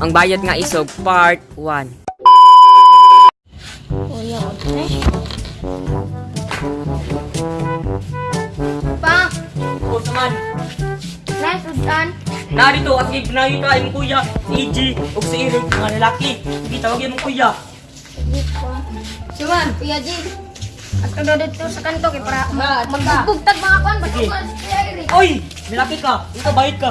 Ang bayad nga isog, part 1. Kuya, okay? Pa, O, saman. nice udan. Narito at gignayo ka yung kuya, si EG, o si Eric, mga lalaki. Sige, tawagin mo kuya. Suman, Kuya G. At ka dito sa kanto kay para magbubugtag mga kwan. Eric? Oy! Lalaki ka! Ito, bayad ka!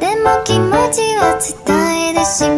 でも気持ちは伝えるし